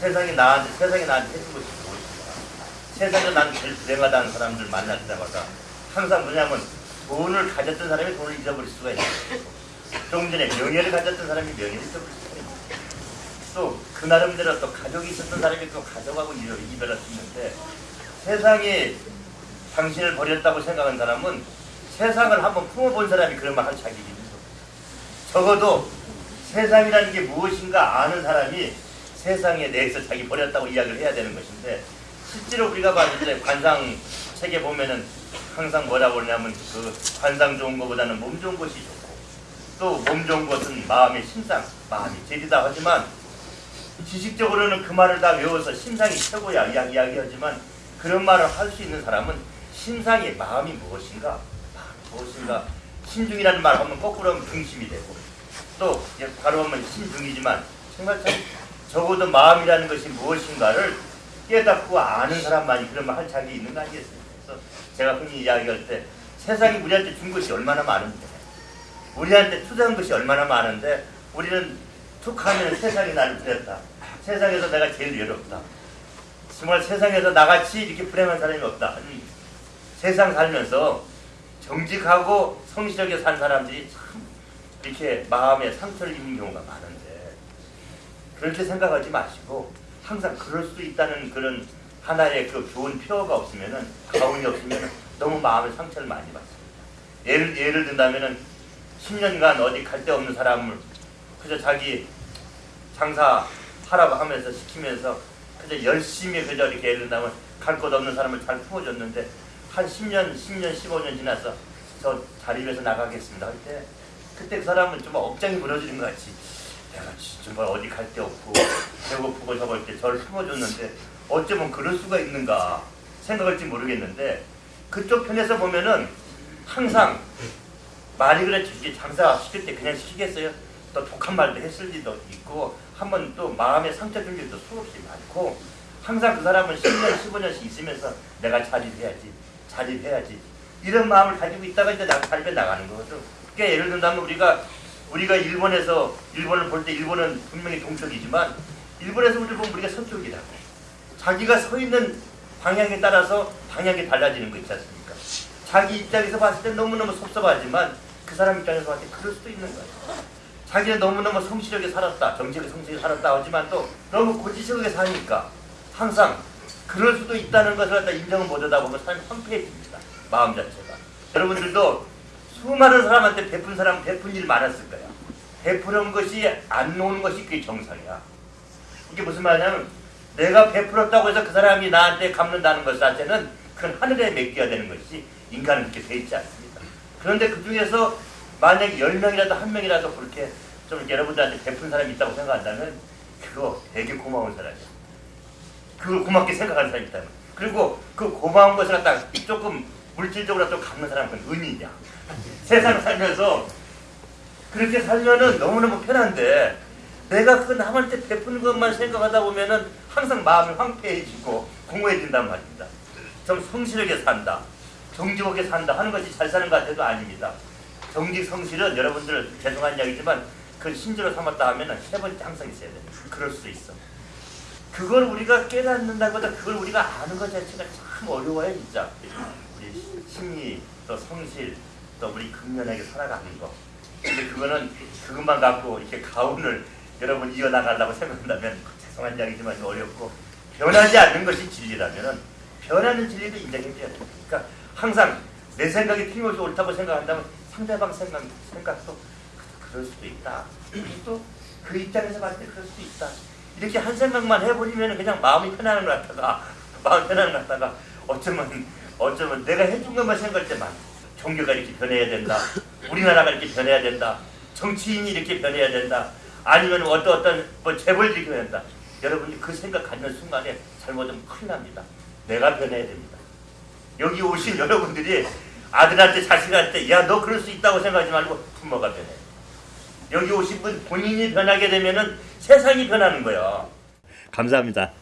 세상이 나한테 세상이 나한테 해준 것이 무엇인가? 세상에서 난 제일 불행하다는 사람들 만날 때마다 항상 뭐냐면 돈을 가졌던 사람이 돈을 잊어버릴 수가 있어요. 조금 전에 명예를 가졌던 사람이 명예를 잊어버릴 수가 있어요. 또 그 나름대로 또 가족이 있었던 사람이 또 가족하고 이별- 이별할 수 있는데 세상이 당신을 버렸다고 생각한 사람은 세상을 한번 품어본 사람이 그런 말할 자격이 거예요. 적어도 세상이라는 게 무엇인가 아는 사람이 세상에 대해서 자기 버렸다고 이야기를 해야 되는 것인데 실제로 우리가 봤을 때 관상 책에 보면은 항상 뭐라고 그러냐면 그 관상 좋은 것보다는 몸 좋은 것이 좋고 또 몸 좋은 것은 마음의 심상, 마음이 제리다 하지만 지식적으로는 그 말을 다 외워서 심상이 최고야 이야기, 이야기하지만 그런 말을 할 수 있는 사람은 심상의 마음이 무엇인가? 마음이 무엇인가? 신중이라는 말 하면 거꾸로 하면 중심이 되고 또 이제 바로 하면 신중이지만 정말 참 적어도 마음이라는 것이 무엇인가를 깨닫고 아는 사람만이 그런 말할 자격이 있는 거 아니겠습니까? 그래서 제가 흔히 이야기할 때 세상이 우리한테 준 것이 얼마나 많은데 우리한테 투자한 것이 얼마나 많은데 우리는 툭 하면 세상이 나를 버렸다. 세상에서 내가 제일 외롭다. 정말 세상에서 나같이 이렇게 불행한 사람이 없다. 아니, 세상 살면서 정직하고 성실하게 산 사람들이 참 이렇게 마음에 상처를 입는 경우가 많은데 그렇게 생각하지 마시고 항상 그럴 수 있다는 그런 하나의 그 좋은 표어가 없으면은 가운이 없으면은 너무 마음에 상처를 많이 받습니다. 예를 예를 든다면은 10년간 어디 갈 데 없는 사람을 그저 자기 장사 하라고 하면서 시키면서 그저 열심히 그저 이렇게 예를 든다면 갈 곳 없는 사람을 잘 품어줬는데 한 10년, 10년, 15년 지나서 저 위해서 나가겠습니다 할때 그때 그 사람은 좀 억장이 무너지는 것 같이 내가 정말 어디 갈 데 없고 배고프고 저걸 때 저를 품어줬는데 어쩌면 그럴 수가 있는가 생각할지 모르겠는데 그쪽 편에서 보면은 항상 말이 그렇지 장사 시킬 때 그냥 시키겠어요? 또 독한 말도 했을 리도 있고 한 번 또 마음에 상처 줄 일도 수없이 많고 항상 그 사람은 10년, 15년씩 있으면서 내가 자립해야지, 자립해야지 이런 마음을 가지고 있다가 이제 나 자립해 나가는 거거든. 그러니까 예를 든다면 우리가 우리가 일본에서 일본을 볼 때 일본은 분명히 동쪽이지만 일본에서 우리를 보면 우리가 서쪽이라고. 자기가 서 있는 방향에 따라서 방향이 달라지는 거 있지 않습니까? 자기 입장에서 봤을 때 너무너무 섭섭하지만 그 사람 입장에서 봤을 때 그럴 수도 있는 거예요. 자기는 너무너무 성실하게 살았다, 정직하게 성실하게 살았다 하지만 또 너무 고지식하게 사니까 항상 그럴 수도 있다는 것을 갖다 인정을 못하다 보면 사람이 황폐해집니다. 마음 자체가. 여러분들도 수많은 사람한테 베푼 사람 베푼 일 많았을 거야. 베푸는 것이 안 놓는 것이 그게 정상이야. 이게 무슨 말이냐면 내가 베풀었다고 해서 그 사람이 나한테 갚는다는 것 자체는 그건 하늘에 맡겨야 되는 것이 인간은 그렇게 돼 있지 않습니다. 그런데 그 중에서 만약에 10명이라도 한 명이라도 그렇게 좀 여러분들한테 베푼 사람이 있다고 생각한다면 그거 되게 고마운 사람이야. 그걸 고맙게 생각하는 사람이 있다면 그리고 그 고마운 것을 갖다 조금 물질적으로 좀 갚는 사람은 은인이야. 세상 살면서 그렇게 살면은 너무너무 편한데 내가 그 남한테 베푸는 것만 생각하다 보면은 항상 마음이 황폐해지고 공허해진단 말입니다. 좀 성실하게 산다. 정직하게 산다 하는 것이 잘 사는 것 같아도 아닙니다. 정직 성실은 여러분들 죄송한 이야기지만 그 신조로 삼았다 하면은 세 번째 항상 있어야 돼. 그럴 수 있어. 그걸 우리가 깨닫는다보다 그걸 우리가 아는 것 자체가 참 어려워요 진짜. 우리 심리 또 성실 또 우리 근면하게 살아가는 거. 근데 그거는 그것만 갖고 이렇게 가운을 여러분 이어나가려고 생각한다면 죄송한 이야기지만 좀 어렵고 변하지 않는 것이 진리라면은 변하는 진리도 인정해줘야 됩니다. 그러니까 항상 내 생각이 틀림없이 옳다고 생각한다면 상대방 생각, 생각도 그- 그럴 수도 있다. 또 그 입장에서 봤을 때 그럴 수도 있다. 이렇게 한 생각만 해버리면 그냥 마음이 편안한 것 같다가 마음이 편안한 것 같다가 어쩌면 어쩌면 내가 해준 것만 생각할 때만 종교가 이렇게 변해야 된다. 우리나라가 이렇게 변해야 된다. 정치인이 이렇게 변해야 된다. 아니면 어떤 어떤 뭐 재벌이 이렇게 변한다. 여러분이 그 생각 갖는 순간에 잘못하면 큰일 납니다. 내가 변해야 됩니다. 여기 오신 여러분들이 아들한테 자식한테 야 너 그럴 수 있다고 생각하지 말고 부모가 변해. 여기 오신 분 본인이 변하게 되면 은 세상이 변하는 거예요. 감사합니다.